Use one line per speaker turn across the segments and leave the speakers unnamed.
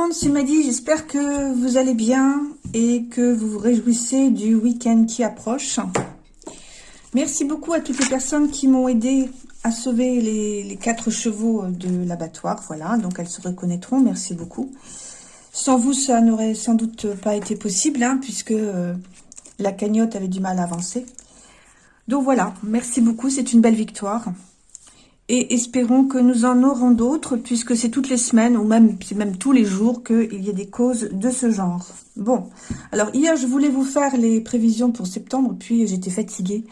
Monde, c'est Maddy, j'espère que vous allez bien et que vous vous réjouissez du week-end qui approche. Merci beaucoup à toutes les personnes qui m'ont aidé à sauver les, quatre chevaux de l'abattoir. Voilà, donc elles se reconnaîtront, merci beaucoup. Sans vous, ça n'aurait sans doute pas été possible, hein, puisque euh, la cagnotte avait du mal à avancer. Donc voilà, merci beaucoup, c'est une belle victoire et espérons que nous en aurons d'autres, puisque c'est toutes les semaines, ou même tous les jours, qu'il y a des causes de ce genre. Bon, alors hier, je voulais vous faire les prévisions pour septembre, puis j'étais fatiguée.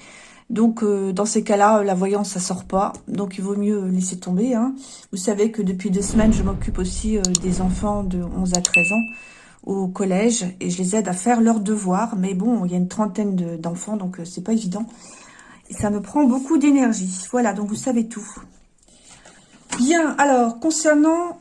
Donc, euh, dans ces cas-là, la voyance, ça sort pas. Donc, il vaut mieux laisser tomber. Hein. Vous savez que depuis deux semaines, je m'occupe aussi euh, des enfants de 11 à 13 ans au collège et je les aide à faire leurs devoirs. Mais bon, il y a une trentaine d'enfants, donc euh, c'est pas évident. Ça me prend beaucoup d'énergie. Voilà, donc vous savez tout. Bien, alors, concernant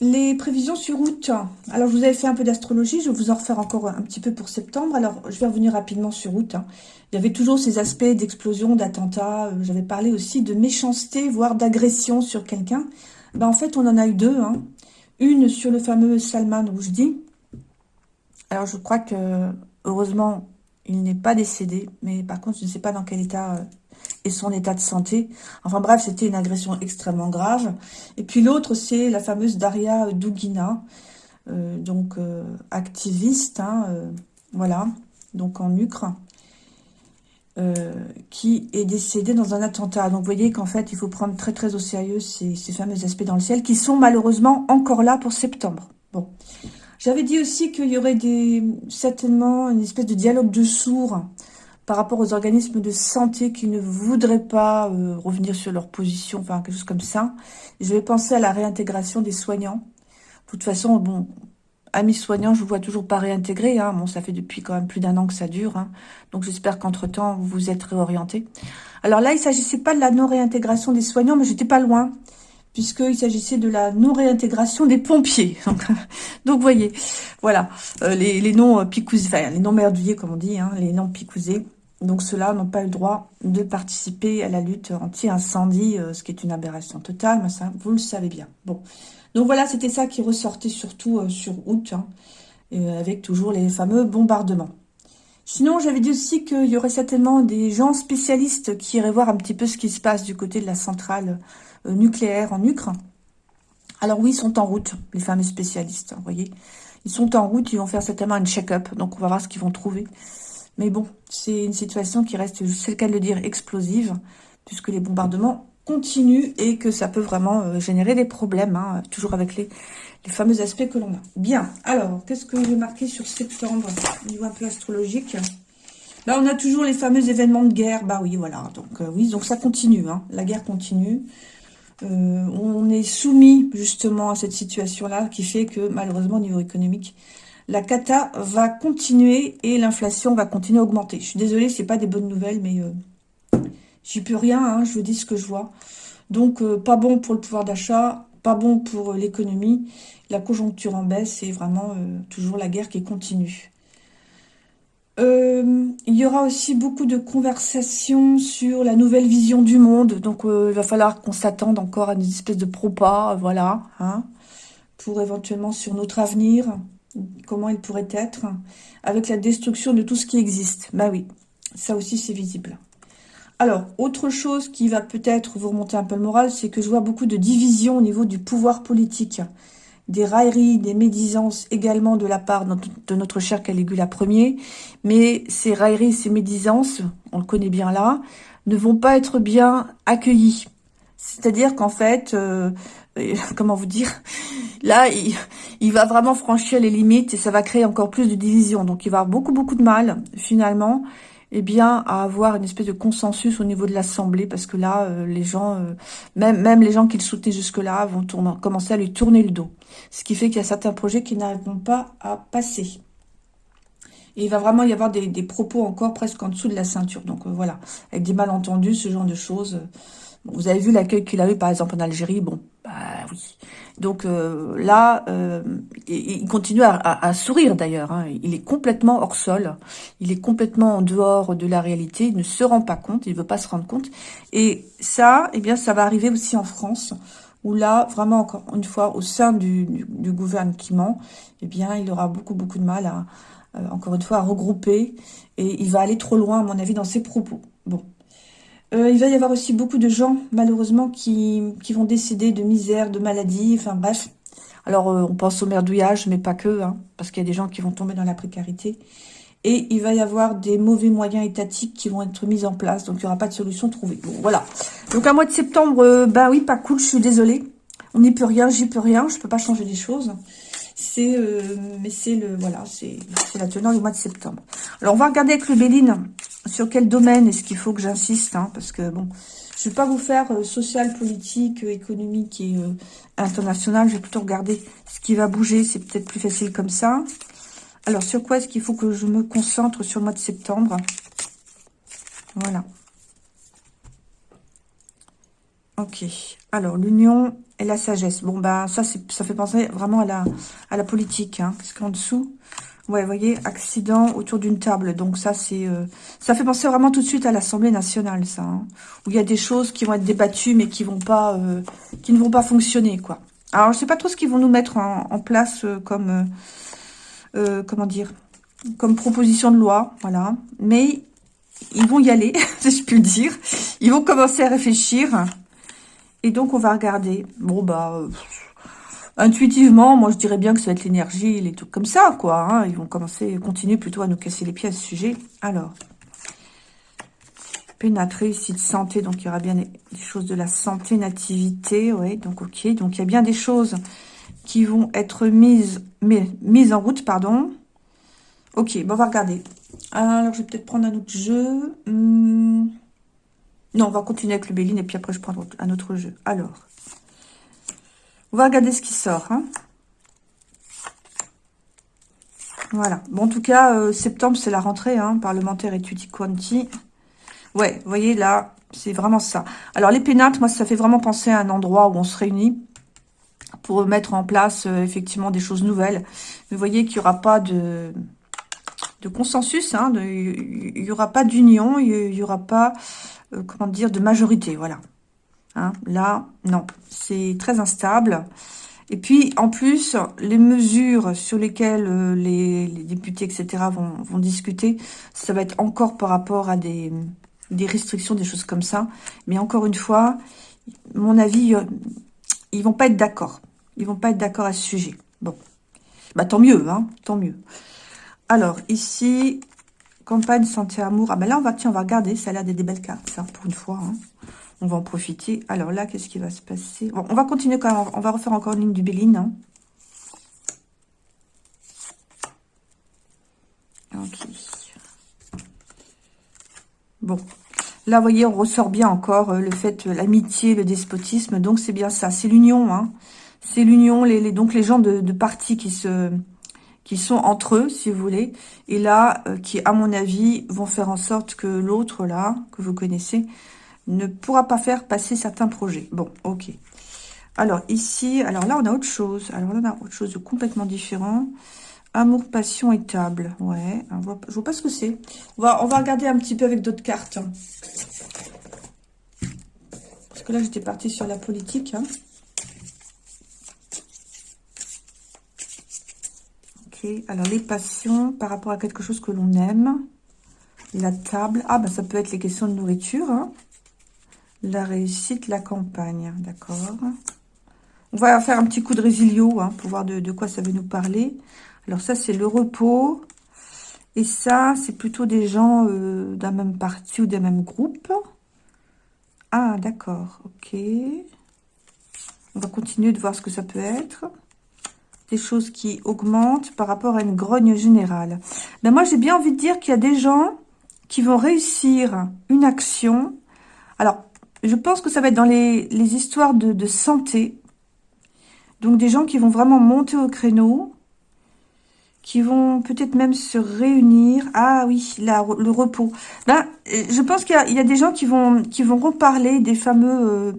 les prévisions sur août, alors je vous avais fait un peu d'astrologie, je vais vous en refaire encore un petit peu pour septembre. Alors, je vais revenir rapidement sur août. Hein. Il y avait toujours ces aspects d'explosion, d'attentat. Euh, j'avais parlé aussi de méchanceté, voire d'agression sur quelqu'un. Ben, en fait, on en a eu deux. Hein. Une sur le fameux Salman Rushdie. Alors, je crois que, heureusement, il n'est pas décédé. Mais par contre, je ne sais pas dans quel état euh, et son état de santé. Enfin bref, c'était une agression extrêmement grave. Et puis l'autre, c'est la fameuse Daria Dugina, euh, donc euh, activiste, hein, euh, voilà, donc en Ukraine, qui est décédée dans un attentat. Donc vous voyez qu'en fait, il faut prendre très très au sérieux ces fameux aspects dans le ciel, qui sont malheureusement encore là pour septembre. Bon. J'avais dit aussi qu'il y aurait des, certainement une espèce de dialogue de sourds par rapport aux organismes de santé qui ne voudraient pas euh, revenir sur leur position, enfin quelque chose comme ça. Je vais penser à la réintégration des soignants. De toute façon, bon, amis soignants, je vous vois toujours pas réintégrés. Hein. Bon, ça fait depuis quand même plus d'un an que ça dure. Hein. Donc j'espère qu'entre-temps, vous vous êtes réorientés. Alors là, il s'agissait pas de la non-réintégration des soignants, mais j'étais pas loin puisqu'il s'agissait de la non-réintégration des pompiers. Donc, voyez, voilà, euh, les, noms euh, picousés, enfin, les noms merdouillés, comme on dit, hein, les noms picousés, donc ceux-là n'ont pas eu le droit de participer à la lutte anti-incendie, euh, ce qui est une aberration totale, mais ça, vous le savez bien. Bon, donc voilà, c'était ça qui ressortait surtout sur août, hein, avec toujours les fameux bombardements. Sinon, j'avais dit aussi qu'il y aurait certainement des gens spécialistes qui iraient voir un petit peu ce qui se passe du côté de la centrale euh, nucléaire en Ukraine. Alors oui, ils sont en route, les fameux spécialistes, vous voyez. Ils sont en route, ils vont faire certainement un check-up, donc on va voir ce qu'ils vont trouver. Mais bon, c'est une situation qui reste, c'est le cas de le dire, explosive, puisque les bombardements continuent et que ça peut vraiment euh, générer des problèmes, hein, toujours avec les, fameux aspects que l'on a. Bien, alors, qu'est-ce que j'ai marqué sur septembre, au niveau un peu astrologique? Là, on a toujours les fameux événements de guerre. Bah oui, voilà. Donc, euh, oui, donc ça continue. Hein. La guerre continue. Euh, on est soumis, justement, à cette situation-là qui fait que, malheureusement, au niveau économique, la cata va continuer et l'inflation va continuer à augmenter. Je suis désolée, c'est pas des bonnes nouvelles, mais j'y peux rien, hein, je vous dis ce que je vois. Donc, euh, pas bon pour le pouvoir d'achat, pas bon pour euh, l'économie. La conjoncture en baisse et vraiment toujours la guerre qui continue. il y aura aussi beaucoup de conversations sur la nouvelle vision du monde. Donc, il va falloir qu'on s'attende encore à une espèce de propas, voilà, hein, pour éventuellement sur notre avenir comment il pourrait être, avec la destruction de tout ce qui existe. Bah oui, ça aussi c'est visible. Alors, autre chose qui va peut-être vous remonter un peu le moral, c'est que je vois beaucoup de divisions au niveau du pouvoir politique. Des railleries, des médisances également de la part de notre cher Caligula Ier. Mais ces railleries, ces médisances, on le connaît bien là, ne vont pas être bien accueillies. C'est-à-dire qu'en fait, euh, comment vous dire, là, il, va vraiment franchir les limites et ça va créer encore plus de division. Donc, il va avoir beaucoup, beaucoup de mal, finalement, eh bien, à avoir une espèce de consensus au niveau de l'Assemblée, parce que là, euh, les gens, euh, même, même les gens qui le soutenaient jusque-là, vont tourner, commencer à lui tourner le dos. Ce qui fait qu'il y a certains projets qui n'arriveront pas à passer. Et il va vraiment y avoir des, propos encore presque en dessous de la ceinture. Donc voilà, avec des malentendus, ce genre de choses vous avez vu l'accueil qu'il a eu, par exemple, en Algérie. Bon, bah oui. Donc euh, là, euh, il continue à, sourire d'ailleurs. Hein. Il est complètement hors sol. Il est complètement en dehors de la réalité. Il ne se rend pas compte. Il ne veut pas se rendre compte. Et ça, eh bien, ça va arriver aussi en France. où là, vraiment, encore une fois, au sein du, du, gouvernement, eh bien, il aura beaucoup, beaucoup de mal à, euh, encore une fois, à regrouper, et il va aller trop loin, à mon avis, dans ses propos. Bon. Euh, il va y avoir aussi beaucoup de gens, malheureusement, qui, vont décéder de misère, de maladie, enfin bref. Alors, euh, on pense au merdouillage, mais pas que, hein, parce qu'il y a des gens qui vont tomber dans la précarité. Et il va y avoir des mauvais moyens étatiques qui vont être mis en place. Donc, il n'y aura pas de solution trouvée. Bon, voilà. Donc, un mois de septembre, euh, bah oui, pas cool, je suis désolée. On n'y peut rien, j'y peux rien. Je peux pas changer les choses. C'est, mais c'est le, voilà, c'est la teneur du mois de septembre. Alors, on va regarder avec le Béline sur quel domaine est-ce qu'il faut que j'insiste. Hein, parce que, bon, je ne vais pas vous faire euh, social, politique, économique et international. Je vais plutôt regarder ce qui va bouger. C'est peut-être plus facile comme ça. Alors, sur quoi est-ce qu'il faut que je me concentre sur le mois de septembre? Voilà. Ok. Alors, l'union et la sagesse. Bon, ben, ça, ça fait penser vraiment à la, à la politique. Hein, parce qu'en dessous, ouais, vous voyez, accident autour d'une table. Donc, ça, c'est, euh, ça fait penser vraiment tout de suite à l'Assemblée nationale, ça. Hein, où il y a des choses qui vont être débattues, mais qui vont pas, euh, qui ne vont pas fonctionner, quoi. Alors, je sais pas trop ce qu'ils vont nous mettre en, place euh, comme comment dire, comme proposition de loi, voilà. Mais ils vont y aller, si je puis le dire. Ils vont commencer à réfléchir. Et donc, on va regarder. Bon, bah, intuitivement, moi, je dirais bien que ça va être l'énergie, les trucs comme ça, quoi. Hein. Ils vont commencer, continuer plutôt à nous casser les pieds à ce sujet. Alors, pénatrice, de santé, donc il y aura bien des, choses de la santé, nativité, ouais, donc ok. Donc, il y a bien des choses qui vont être mises, mises en route, pardon. Ok, bon, on va regarder. Alors, je vais peut-être prendre un autre jeu. Hmm. Non, on va continuer avec le Béline et puis après, je prends un autre jeu. Alors, on va regarder ce qui sort. Hein. Voilà. Bon, en tout cas, euh, septembre, c'est la rentrée hein, parlementaire et quanti. Ouais, vous voyez, là, c'est vraiment ça. Alors, les pénates, moi, ça fait vraiment penser à un endroit où on se réunit pour mettre en place euh, effectivement des choses nouvelles. vous voyez qu'il n'y aura pas de, de consensus, hein, il n'y aura pas d'union, il n'y aura pas, euh, comment dire, de majorité, voilà. Hein, là, non, c'est très instable. Et puis, en plus, les mesures sur lesquelles euh, les, députés, etc., vont, discuter, ça va être encore par rapport à des, restrictions, des choses comme ça. Mais encore une fois, mon avis, ils vont pas être d'accord. Ils vont pas être d'accord à ce sujet. Bon. Bah, tant mieux, hein. Tant mieux. Alors, ici, campagne, santé, amour. Ah, ben là, on va, tiens, on va regarder. Ça a l'air des belles cartes, ça, pour une fois. Hein. On va en profiter. Alors là, qu'est-ce qui va se passer? On va continuer quand même. On va refaire encore une ligne du Béline. Hein. Ok. Bon. Là, vous voyez, on ressort bien encore euh, le fait, euh, l'amitié, le despotisme. Donc, c'est bien ça. C'est l'union, hein c'est l'union, les, donc les gens de, de partis qui se qui sont entre eux, si vous voulez, et là, euh, qui, à mon avis, vont faire en sorte que l'autre, là, que vous connaissez, ne pourra pas faire passer certains projets. Bon, ok. Alors, ici, alors là, on a autre chose. Alors là, on a autre chose de complètement différent. Amour, passion et table. Ouais, on voit, je vois pas ce que c'est. On va, on va regarder un petit peu avec d'autres cartes. Parce que là, j'étais partie sur la politique. Hein. alors les passions par rapport à quelque chose que l'on aime. La table. Ah, ben ça peut être les questions de nourriture. Hein. La réussite, la campagne. D'accord. On va faire un petit coup de résilio hein, pour voir de, quoi ça veut nous parler. Alors ça, c'est le repos. Et ça, c'est plutôt des gens euh, d'un même parti ou d'un même groupe. Ah, d'accord. Ok. On va continuer de voir ce que ça peut être des choses qui augmentent par rapport à une grogne générale. Ben moi, j'ai bien envie de dire qu'il y a des gens qui vont réussir une action. Alors, je pense que ça va être dans les, histoires de, santé. Donc, des gens qui vont vraiment monter au créneau, qui vont peut-être même se réunir. Ah oui, là, le repos. Ben, je pense qu'il y, a des gens qui vont, qui vont reparler des fameux... Euh,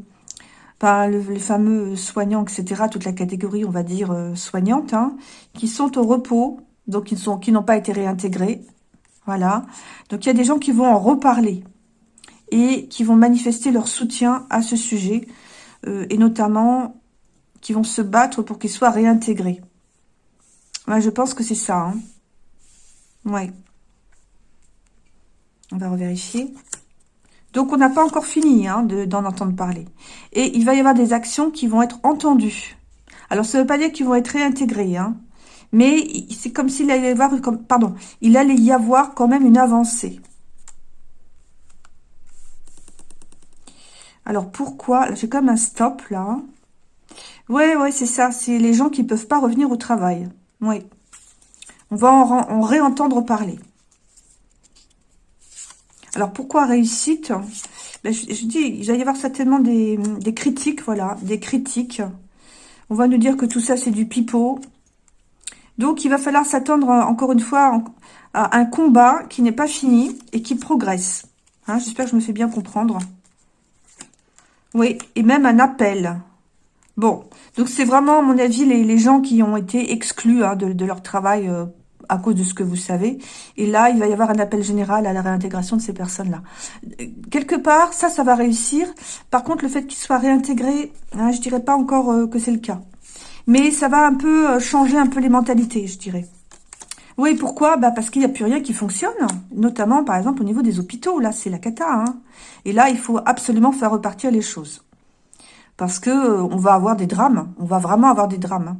les fameux soignants, etc., toute la catégorie, on va dire, euh, soignante, hein, qui sont au repos, donc qui n'ont pas été réintégrés. Voilà. Donc, il y a des gens qui vont en reparler et qui vont manifester leur soutien à ce sujet, euh, et notamment qui vont se battre pour qu'ils soient réintégrés. Je pense que c'est ça. Hein. Ouais. On va revérifier. Donc, on n'a pas encore fini hein, d'en entendre parler. Et il va y avoir des actions qui vont être entendues. Alors, ça ne veut pas dire qu'ils vont être réintégrés. Hein, mais c'est comme s'il allait y avoir... Pardon. Il allait y avoir quand même une avancée. Alors, pourquoi? J'ai comme un stop, là. Ouais, ouais, c'est ça. C'est les gens qui ne peuvent pas revenir au travail. Oui. On va en, réentendre parler. Alors, pourquoi réussite? Je, dis, il va y avoir certainement des, critiques, voilà, des critiques. On va nous dire que tout ça, c'est du pipeau. Donc, il va falloir s'attendre, encore une fois, à un combat qui n'est pas fini et qui progresse. Hein, j'espère que je me fais bien comprendre. Oui, et même un appel. Bon, donc c'est vraiment, à mon avis, les, gens qui ont été exclus hein, de, leur travail euh, à cause de ce que vous savez. Et là, il va y avoir un appel général à la réintégration de ces personnes-là. Quelque part, ça, ça va réussir. Par contre, le fait qu'ils soient réintégrés, hein, je dirais pas encore euh, que c'est le cas. Mais ça va un peu euh, changer un peu les mentalités, je dirais. Oui, pourquoi? Bah Parce qu'il n'y a plus rien qui fonctionne, notamment, par exemple, au niveau des hôpitaux. Là, c'est la cata. Hein. Et là, il faut absolument faire repartir les choses. Parce que euh, on va avoir des drames. On va vraiment avoir des drames. Hein.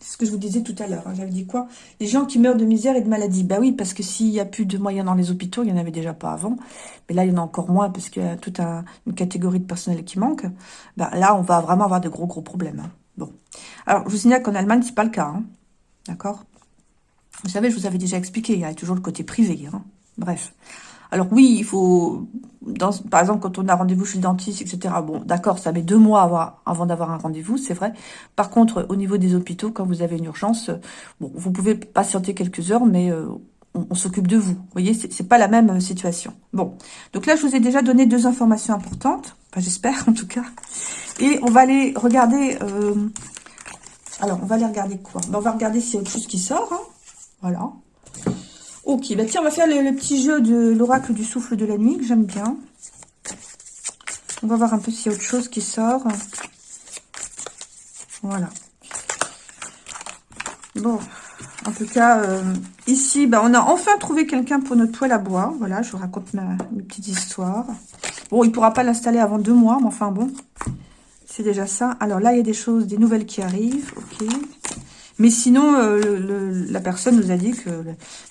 C'est ce que je vous disais tout à l'heure. Hein. J'avais dit quoi? Les gens qui meurent de misère et de maladie. Bah oui, parce que s'il n'y a plus de moyens dans les hôpitaux, il n'y en avait déjà pas avant. Mais là, il y en a encore moins parce qu'il y a toute une catégorie de personnel qui manque. Bah, là, on va vraiment avoir de gros, gros problèmes. Bon. Alors, je vous signale qu'en Allemagne, c'est pas le cas. D'accord? Vous savez, je vous avais déjà expliqué, il y a toujours le côté privé. Hein. Bref. Alors oui, il faut, dans, par exemple, quand on a rendez-vous chez le dentiste, etc. Bon, d'accord, ça met deux mois avant d'avoir un rendez-vous, c'est vrai. Par contre, au niveau des hôpitaux, quand vous avez une urgence, bon, vous pouvez patienter quelques heures, mais euh, on, s'occupe de vous. Vous voyez, c'est pas la même euh, situation. Bon, donc là, je vous ai déjà donné deux informations importantes. Enfin, j'espère, en tout cas. Et on va aller regarder... Euh, alors, on va aller regarder quoi? Ben, On va regarder s'il y a autre chose qui sort. Hein. Voilà. Ok, bah tiens, on va faire le, petit jeu de l'oracle du souffle de la nuit, que j'aime bien. On va voir un peu s'il y a autre chose qui sort. Voilà. Bon, en tout cas, euh, ici, bah, on a enfin trouvé quelqu'un pour notre toile à bois. Voilà, je vous raconte ma, mes petites histoires. Bon, il ne pourra pas l'installer avant deux mois, mais enfin bon, c'est déjà ça. Alors là, il y a des choses, des nouvelles qui arrivent. Ok. Mais sinon, euh, la personne nous a dit que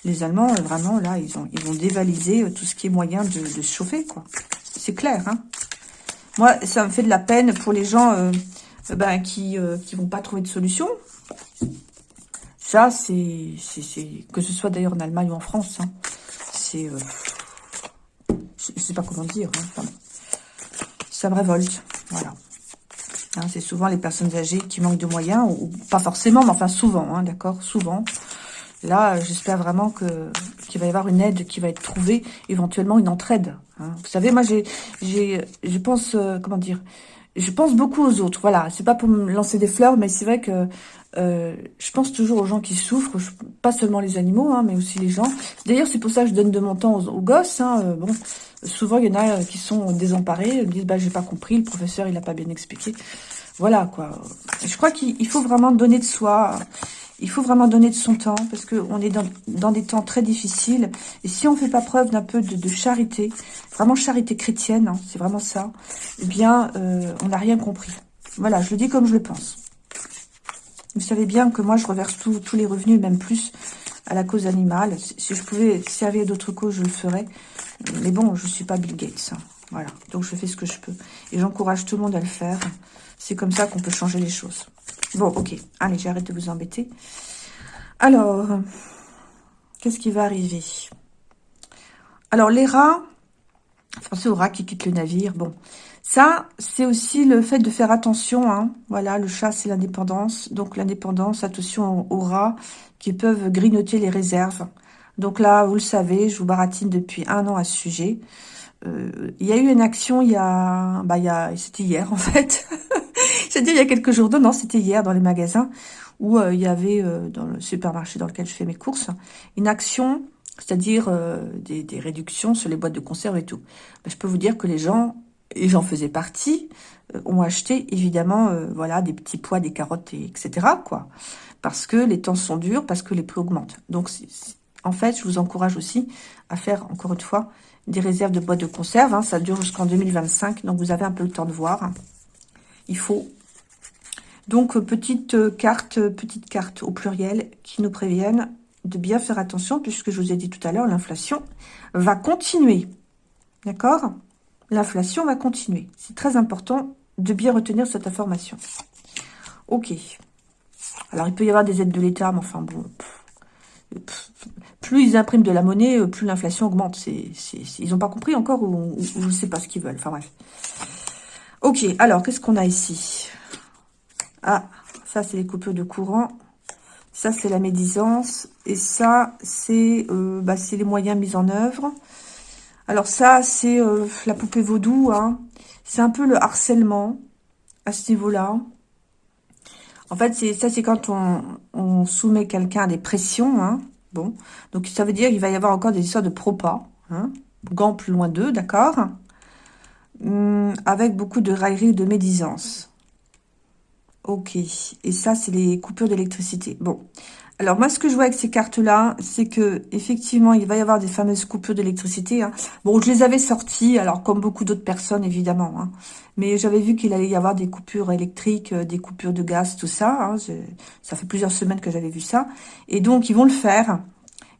les Allemands, euh, vraiment, là, ils, ont, ils vont dévaliser euh, tout ce qui est moyen de, se chauffer, quoi. C'est clair, hein. Moi, ça me fait de la peine pour les gens ben, qui ne vont pas trouver de solution. Ça, c'est... Que ce soit d'ailleurs en Allemagne ou en France, hein, c'est... je ne sais pas comment dire. Hein, ça me révolte, voilà. Hein, c'est souvent les personnes âgées qui manquent de moyens, ou, pas forcément, mais enfin souvent, hein, d'accord, souvent. Là, j'espère vraiment que qu'il va y avoir une aide qui va être trouvée, éventuellement une entraide. Hein. Vous savez, moi, j'ai, je pense, euh, comment dire, je pense beaucoup aux autres. Voilà, c'est pas pour me lancer des fleurs, mais c'est vrai que euh, je pense toujours aux gens qui souffrent, pas seulement les animaux, hein, mais aussi les gens. D'ailleurs, c'est pour ça que je donne de mon temps aux, gosses. Hein, euh, bon, souvent, il y en a qui sont désemparés, me disent, bah, j'ai pas compris, le professeur, il a pas bien expliqué. Voilà, quoi. Je crois qu'il faut vraiment donner de soi, il faut vraiment donner de son temps, parce qu'on est dans, des temps très difficiles. Et si on fait pas preuve d'un peu de, charité, vraiment charité chrétienne, hein, c'est vraiment ça, eh bien, euh, on n'a rien compris. Voilà, je le dis comme je le pense. Vous savez bien que moi, je reverse tous les revenus, même plus, à la cause animale. Si je pouvais servir d'autres causes, je le ferais. Mais bon, je suis pas Bill Gates. Hein. Voilà, donc je fais ce que je peux. Et j'encourage tout le monde à le faire. C'est comme ça qu'on peut changer les choses. Bon, ok. Allez, j'arrête de vous embêter. Alors, qu'est-ce qui va arriver? Alors, les rats, pensez aux rats qui quittent le navire. Bon, ça, c'est aussi le fait de faire attention. Hein. Voilà, le chat, c'est l'indépendance. Donc, l'indépendance, attention aux rats qui peuvent grignoter les réserves. Donc là, vous le savez, je vous baratine depuis un an à ce sujet. Euh, il y a eu une action il y a... Bah, il y a c'était hier, en fait. C'est-à-dire il y a quelques jours. Non, c'était hier dans les magasins où euh, il y avait, euh, dans le supermarché dans lequel je fais mes courses, une action c'est-à-dire des, des, réductions sur les boîtes de conserve et tout. Ben, je peux vous dire que les gens et j'en faisais partie, euh, ont acheté évidemment euh, voilà des petits pois, des carottes, et etc. quoi, parce que les temps sont durs, parce que les prix augmentent. Donc en fait, je vous encourage aussi à faire encore une fois des réserves de boîtes de conserve. Hein. ça dure jusqu'en 2025, donc vous avez un peu le temps de voir. Il faut donc petite carte, petite carte au pluriel qui nous préviennent de bien faire attention puisque je vous ai dit tout à l'heure, l'inflation va continuer. D'accord? L'inflation va continuer. C'est très important de bien retenir cette information. Ok. Alors, il peut y avoir des aides de l'État, mais enfin, bon... plus ils impriment de la monnaie, euh, plus l'inflation augmente. Ils n'ont pas compris encore ou, je ne sais pas ce qu'ils veulent. Enfin, bref. Ok, alors, qu'est-ce qu'on a ici? Ah, ça, c'est les coupures de courant. Ça, c'est la médisance. Et ça, c'est euh, bah, les moyens mis en œuvre. Alors ça, c'est euh, la poupée vaudou. Hein. C'est un peu le harcèlement à ce niveau-là. En fait, ça, c'est quand on, soumet quelqu'un à des pressions. Hein. Bon, donc ça veut dire qu'il va y avoir encore des histoires de propas. Hein. Gants plus loin d'eux, d'accord hum, Avec beaucoup de raillerie de médisance. Ok. Et ça, c'est les coupures d'électricité. Bon. Alors, moi, ce que je vois avec ces cartes-là, c'est que effectivement, il va y avoir des fameuses coupures d'électricité. Hein. Bon, je les avais sorties, alors comme beaucoup d'autres personnes, évidemment. Hein. Mais j'avais vu qu'il allait y avoir des coupures électriques, euh, des coupures de gaz, tout ça. Hein. Ça fait plusieurs semaines que j'avais vu ça. Et donc, ils vont le faire.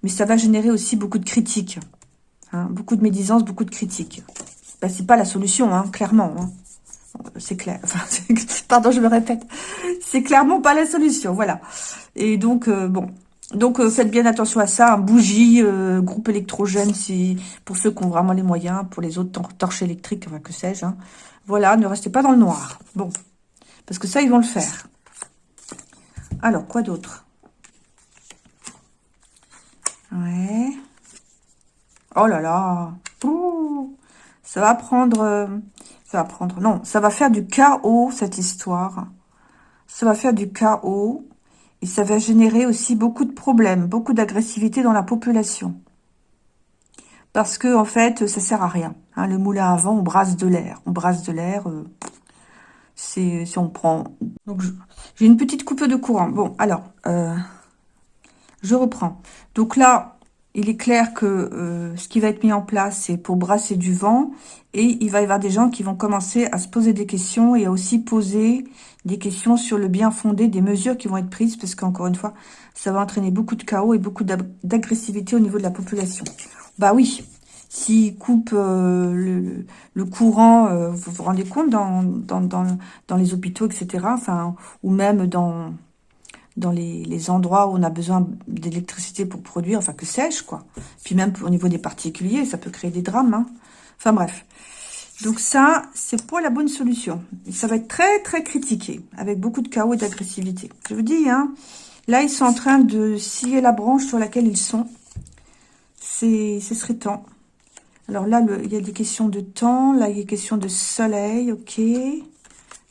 Mais ça va générer aussi beaucoup de critiques. Beaucoup de médisance, beaucoup de critiques. Ben, c'est pas la solution, clairement. Hein c'est clair. Pardon, je me répète. C'est clairement pas la solution, voilà. Et donc, euh, bon. Donc, euh, faites bien attention à ça. Bougie, euh, groupe électrogène, si pour ceux qui ont vraiment les moyens. Pour les autres, torches électriques, enfin, que sais-je. Hein. Voilà, ne restez pas dans le noir. Bon. Parce que ça, ils vont le faire. Alors, quoi d'autre? Ouais. Oh là là. ça va prendre prendre... Non, ça va faire du chaos, cette histoire. Ça va faire du chaos. Et ça va générer aussi beaucoup de problèmes, beaucoup d'agressivité dans la population. Parce que, en fait, ça sert à rien. Hein, le moulin à vent, on brasse de l'air. On brasse de l'air. Euh, c'est si on prend... Donc, j'ai une petite coupe de courant. Bon, alors, euh, je reprends. Donc là, il est clair que euh, ce qui va être mis en place, c'est pour brasser du vent. Et il va y avoir des gens qui vont commencer à se poser des questions et à aussi poser des questions sur le bien fondé des mesures qui vont être prises. Parce qu'encore une fois, ça va entraîner beaucoup de chaos et beaucoup d'agressivité au niveau de la population. Bah oui, s'ils coupent euh, le, courant, euh, vous vous rendez compte, dans, dans, dans, dans les hôpitaux, etc. Enfin, ou même dans dans les, endroits où on a besoin d'électricité pour produire, enfin que sais-je, quoi. Puis même au niveau des particuliers, ça peut créer des drames. Hein. Enfin bref. Donc ça, c'est pas la bonne solution. Ça va être très très critiqué, avec beaucoup de chaos et d'agressivité. Je vous dis, hein, là ils sont en train de scier la branche sur laquelle ils sont. C'est, ce serait temps. Alors là, il y a des questions de temps, là il y a des questions de soleil, ok.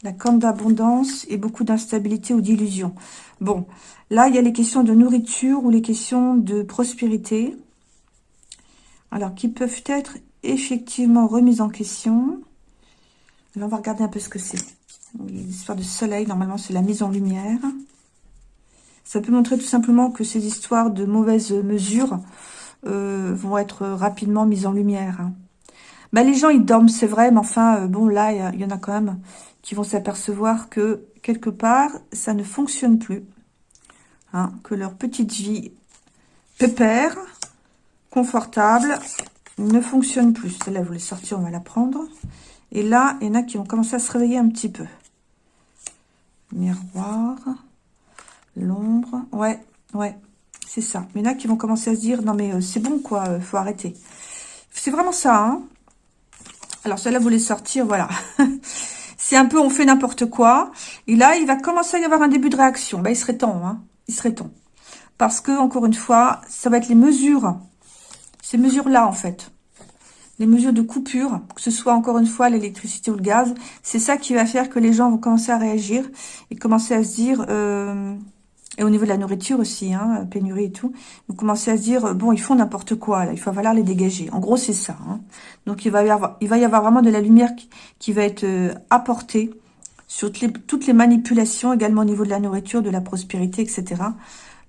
La corne d'abondance et beaucoup d'instabilité ou d'illusion. Bon, là, il y a les questions de nourriture ou les questions de prospérité. Alors, qui peuvent être effectivement remises en question. Là, on va regarder un peu ce que c'est. L'histoire de soleil, normalement, c'est la mise en lumière. Ça peut montrer tout simplement que ces histoires de mauvaises mesures euh, vont être rapidement mises en lumière. Bah, les gens, ils dorment, c'est vrai, mais enfin, euh, bon, là, il y, en a quand même qui vont s'apercevoir que, quelque part, ça ne fonctionne plus. Hein, que leur petite vie pépère, confortable, ne fonctionne plus. Celle-là, vous voulez sortir, on va la prendre. Et là, il y en a qui vont commencer à se réveiller un petit peu. Miroir, l'ombre, ouais, ouais, c'est ça. Il y en a qui vont commencer à se dire, non mais euh, c'est bon quoi, euh, faut arrêter. C'est vraiment ça, hein. Alors celle-là, vous voulez sortir, voilà. C'est un peu on fait n'importe quoi. Et là, il va commencer à y avoir un début de réaction. Ben, il serait temps, hein. Il serait temps. Parce que, encore une fois, ça va être les mesures. Ces mesures-là, en fait. Les mesures de coupure, que ce soit, encore une fois, l'électricité ou le gaz. C'est ça qui va faire que les gens vont commencer à réagir et commencer à se dire... Euh, et au niveau de la nourriture aussi, hein, pénurie et tout, vous commencez à se dire, bon, ils font n'importe quoi, là, il va falloir les dégager. En gros, c'est ça. Hein. Donc, il va, y avoir, vraiment de la lumière qui, va être euh, apportée sur toutes les, manipulations, également au niveau de la nourriture, de la prospérité, etc.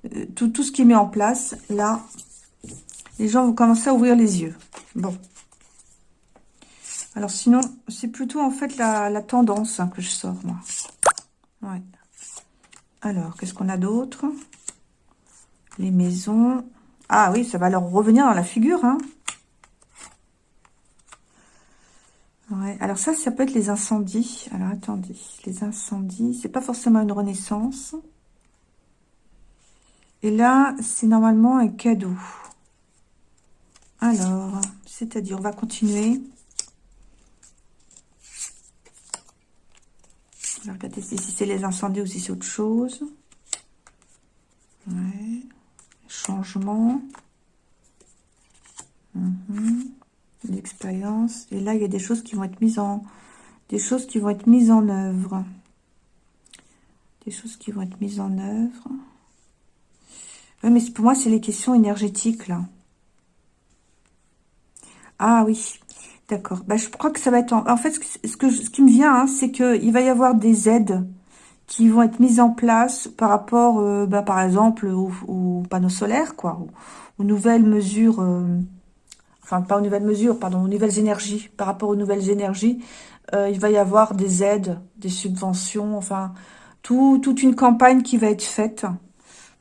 Euh, tout, ce qui est mis en place, là, les gens vont commencer à ouvrir les yeux. Bon. Alors, sinon, c'est plutôt, en fait, la, la tendance hein, que je sors, moi. Ouais. Alors, qu'est-ce qu'on a d'autre? Les maisons. Ah oui, ça va leur revenir dans la figure. Hein. Alors ça, ça peut être les incendies. Alors, attendez. Les incendies, c'est pas forcément une renaissance. Et là, c'est normalement un cadeau. Alors, c'est-à-dire, on va continuer. Regardez si c'est les incendies ou si c'est autre chose. Changement. Mhm. L'expérience. Et là, il y a des choses qui vont être mises en... Des choses qui vont être mises en œuvre. Des choses qui vont être mises en œuvre. Oui, mais pour moi, c'est les questions énergétiques, là. Ah oui. D'accord. Bah, je crois que ça va être... En, fait, ce, que, ce qui me vient, hein, c'est qu'il va y avoir des aides qui vont être mises en place par rapport, euh, bah, par exemple, aux, panneaux solaires, quoi, aux, nouvelles mesures, euh, enfin, pas aux nouvelles mesures, pardon, aux nouvelles énergies. Par rapport aux nouvelles énergies, euh, il va y avoir des aides, des subventions, enfin, tout, toute une campagne qui va être faite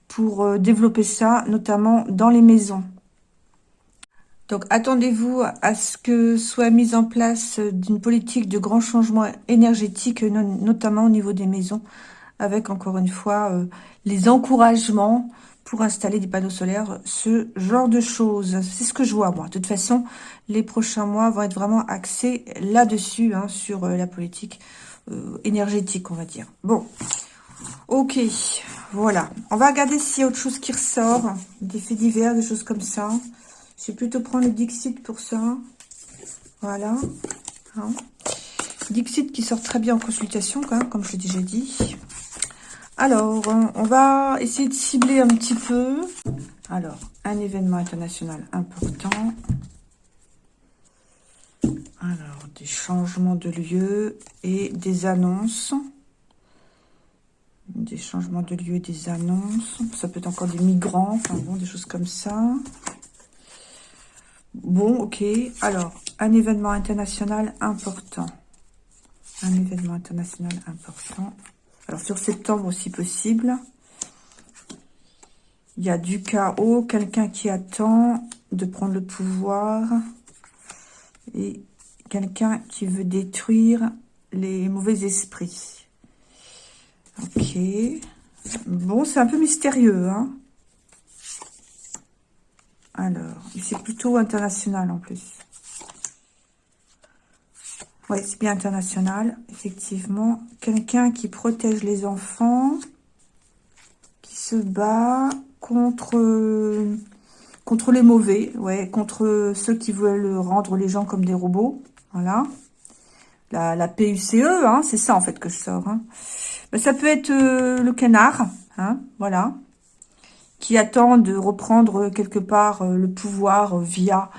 pour développer ça, notamment dans les maisons. Donc, attendez-vous à ce que soit mise en place d'une politique de grand changement énergétique, notamment au niveau des maisons, avec, encore une fois, euh, les encouragements pour installer des panneaux solaires, ce genre de choses. C'est ce que je vois, moi. De toute façon, les prochains mois vont être vraiment axés là-dessus, hein, sur euh, la politique euh, énergétique, on va dire. Bon, ok, voilà. On va regarder s'il y a autre chose qui ressort, des faits divers, des choses comme ça. Je vais plutôt prendre le Dixit pour ça. Voilà. Hein. Dixit qui sort très bien en consultation, comme je l'ai déjà dit. Alors, on va essayer de cibler un petit peu. Alors, un événement international important. Alors, des changements de lieu et des annonces. Des changements de lieu, des annonces. Ça peut être encore des migrants, enfin bon, des choses comme ça. Bon, ok. Alors, un événement international important. Un événement international important. Alors, sur septembre, si possible. Il y a du chaos, quelqu'un qui attend de prendre le pouvoir. Et quelqu'un qui veut détruire les mauvais esprits. Ok. Bon, c'est un peu mystérieux, hein. Alors, c'est plutôt international en plus. Oui, c'est bien international, effectivement. Quelqu'un qui protège les enfants, qui se bat contre, les mauvais, ouais, contre ceux qui veulent rendre les gens comme des robots. Voilà. La, la PUCE, hein, c'est ça en fait que je sors. Hein. Ben, ça peut être euh, le canard, hein, voilà qui attend de reprendre quelque part euh, le pouvoir euh, via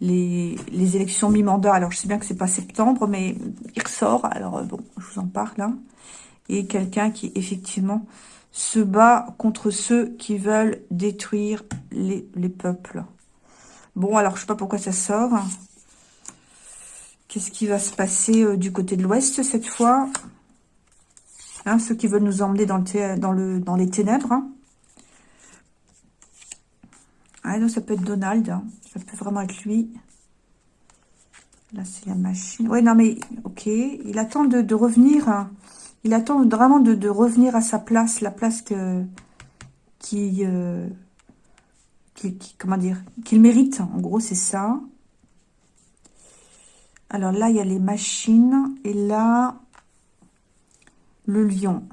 les, élections mi-mandat. Alors, je sais bien que c'est pas septembre, mais il ressort. Alors, euh, bon, je vous en parle. Hein. Et quelqu'un qui, effectivement, se bat contre ceux qui veulent détruire les, peuples. Bon, alors, je sais pas pourquoi ça sort. Qu'est-ce qui va se passer du côté de l'Ouest cette fois? Hein, Ceux qui veulent nous emmener dans, le, dans, le, dans les ténèbres. Hein. Ah non, ça peut être Donald. Hein. Ça peut vraiment être lui. Là, c'est la machine. Oui, non, mais ok. Il attend de, revenir. Hein. Il attend vraiment de, revenir à sa place. La place que qui, euh, qui, comment dire, qu'il mérite. En gros, c'est ça. Alors là, il y a les machines. Et là, le lion.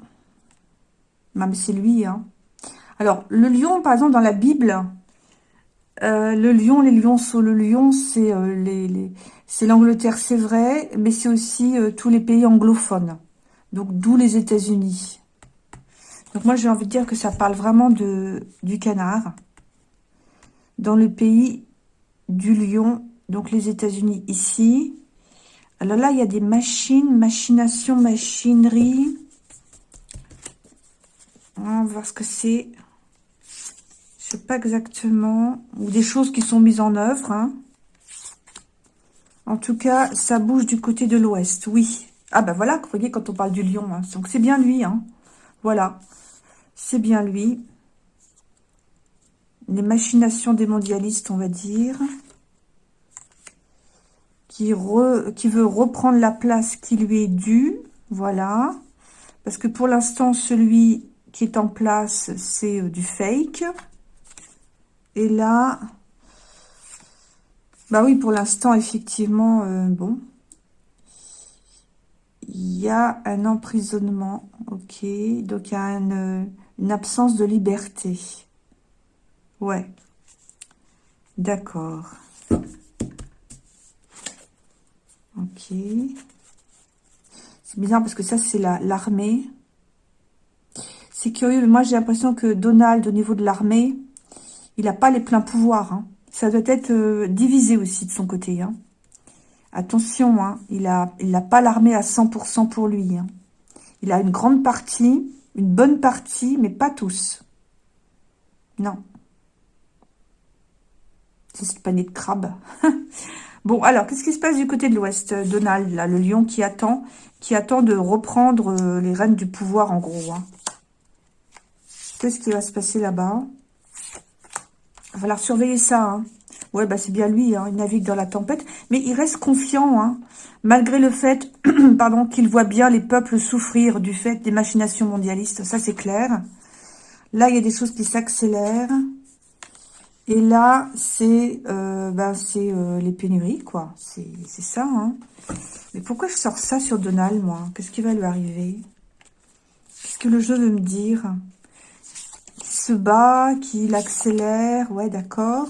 C'est lui. Hein. Alors, le lion, par exemple, dans la Bible, euh, le lion, les lionceaux, le lion, c'est euh, c'est l'Angleterre, c'est vrai, mais c'est aussi euh, tous les pays anglophones. Donc, d'où les États-Unis. Donc moi, j'ai envie de dire que ça parle vraiment du canard. Dans le pays du lion, donc les États-Unis ici. Alors là, il y a des machines, machination, machinerie. On va voir ce que c'est. Pas exactement. Ou des choses qui sont mises en œuvre. Hein. En tout cas, ça bouge du côté de l'ouest, oui. Ah ben voilà, vous voyez, quand on parle du lion, hein. donc c'est bien lui. Hein. Voilà, c'est bien lui. Les machinations des mondialistes, on va dire. Qui, qui veut reprendre la place qui lui est due. Voilà. Parce que pour l'instant, celui qui est en place, c'est euh, du fake. Et là, bah oui, pour l'instant, effectivement, euh, bon. Il y a un emprisonnement, ok. Donc, il y a une, absence de liberté. Ouais. D'accord. Ok. C'est bizarre parce que ça, c'est l'armée. c'est curieux, mais moi, j'ai l'impression que Donald, au niveau de l'armée, il n'a pas les pleins pouvoirs. Hein. Ça doit être euh, divisé aussi de son côté. Hein. Attention, hein, il n'a pas l'armée à 100% pour lui. Il a une grande partie, une bonne partie, mais pas tous. Non. C'est ce panier de crabe. bon, alors, qu'est-ce qui se passe du côté de l'ouest euh, Donald, là, le lion qui attend, qui attend de reprendre euh, les rênes du pouvoir, en gros. Qu'est-ce qui va se passer là-bas? Il va falloir surveiller ça. Hein. Ouais, bah c'est bien lui, hein. il navigue dans la tempête. Mais il reste confiant, hein, malgré le fait pardon, qu'il voit bien les peuples souffrir du fait des machinations mondialistes. Ça, c'est clair. Là, il y a des choses qui s'accélèrent. Et là, c'est euh, bah, euh, les pénuries, quoi. C'est ça. Mais pourquoi je sors ça sur Donald, moi? Qu'est-ce qui va lui arriver? Qu'est-ce que le jeu veut me dire? Se bat, qu'il accélère. Ouais, d'accord.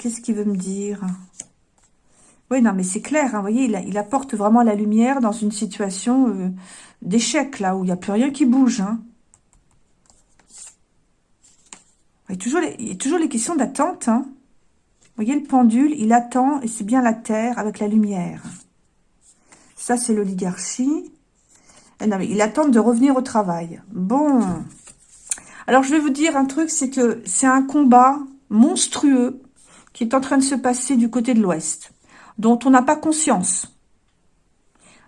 Qu'est-ce qu'il veut me dire? Oui, non, mais c'est clair. Hein, vous voyez, il, apporte vraiment la lumière dans une situation euh, d'échec, là, où il n'y a plus rien qui bouge. Hein. Il, y a toujours les, questions d'attente. Hein. Vous voyez le pendule, il attend, et c'est bien la terre avec la lumière. Ça, c'est l'oligarchie. Eh non, mais il attend de revenir au travail. Bon. Alors, je vais vous dire un truc, c'est que c'est un combat monstrueux qui est en train de se passer du côté de l'Ouest, dont on n'a pas conscience.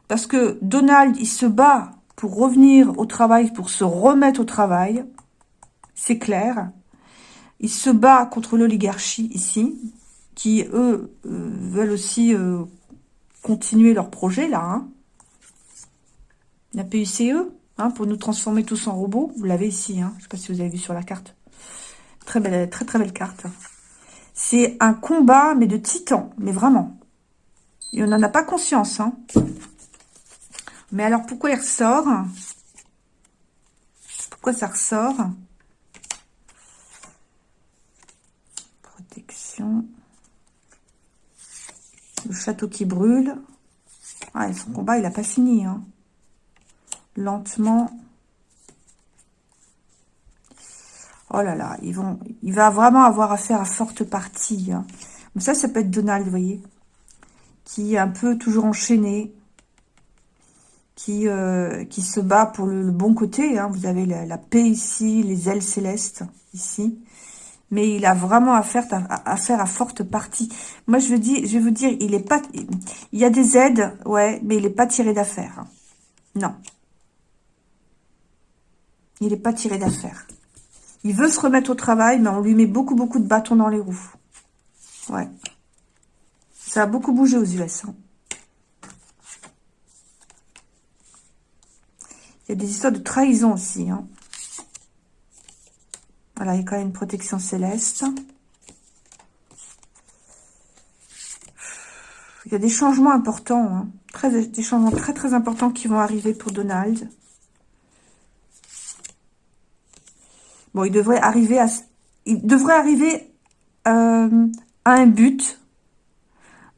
Parce que Donald, il se bat pour revenir au travail, pour se remettre au travail, c'est clair. Il se bat contre l'oligarchie ici, qui, eux, euh, veulent aussi euh, continuer leur projet, là. Hein. La PUCE, Hein, pour nous transformer tous en robots. Vous l'avez ici, hein. je ne sais pas si vous avez vu sur la carte. Très belle, très très belle carte. C'est un combat, mais de titans, mais vraiment. Et on n'en a pas conscience. Hein. Mais alors, pourquoi il ressort? Pourquoi ça ressort? Protection. Le château qui brûle. Ah, son combat, il n'a pas fini. Lentement. Oh là là, il va vraiment avoir affaire à forte partie. Hein. ça, ça peut être Donald, vous voyez, qui est un peu toujours enchaîné, qui, euh, se bat pour le, bon côté. Hein. Vous avez la, paix ici, les ailes célestes ici. Mais il a vraiment affaire à, faire à forte partie. Moi, je veux dire, je veux dire, il est pas, il y a des aides, ouais, mais il n'est pas tiré d'affaire. Hein. Non. Il n'est pas tiré d'affaire. Il veut se remettre au travail, mais on lui met beaucoup, beaucoup de bâtons dans les roues. Ouais. Ça a beaucoup bougé aux US. Hein. Il y a des histoires de trahison aussi. Hein. Voilà, il y a quand même une protection céleste. Il y a des changements importants. Hein. Des changements très, très importants qui vont arriver pour Donald. Bon, il devrait arriver à, il devrait arriver euh, à un but,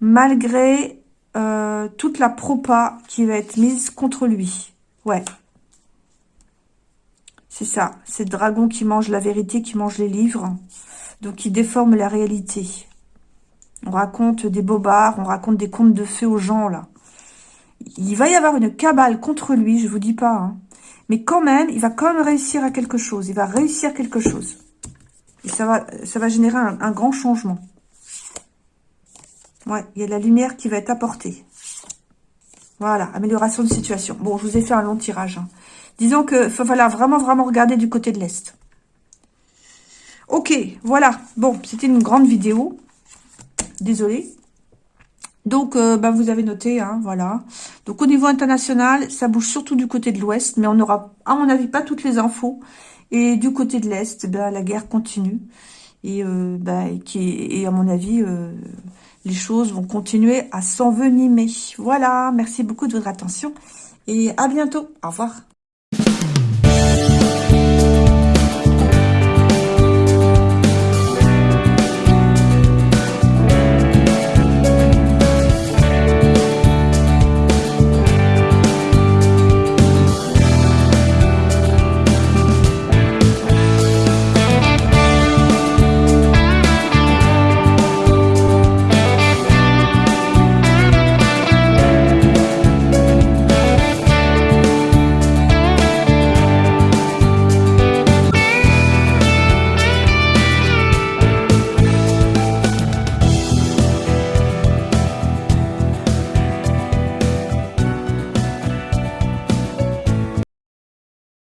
malgré euh, toute la propa qui va être mise contre lui. Ouais. C'est ça, c'est le dragon qui mange la vérité, qui mange les livres. Donc, qui déforme la réalité. On raconte des bobards, on raconte des contes de fées aux gens, là. Il va y avoir une cabale contre lui, je vous dis pas. Hein. Mais quand même, il va quand même réussir à quelque chose. Il va réussir quelque chose. Et ça va, générer un, grand changement. Ouais, il y a la lumière qui va être apportée. Voilà, amélioration de situation. Bon, je vous ai fait un long tirage. Hein. Disons que faut falloir vraiment, vraiment regarder du côté de l'Est. Ok, voilà. Bon, c'était une grande vidéo. Désolée. Donc, euh, bah, vous avez noté, hein, voilà. Donc, au niveau international, ça bouge surtout du côté de l'Ouest, mais on n'aura, à mon avis, pas toutes les infos. Et du côté de l'Est, bah, la guerre continue. Et, euh, bah, et à mon avis, euh, les choses vont continuer à s'envenimer. Voilà, merci beaucoup de votre attention. Et à bientôt. Au revoir.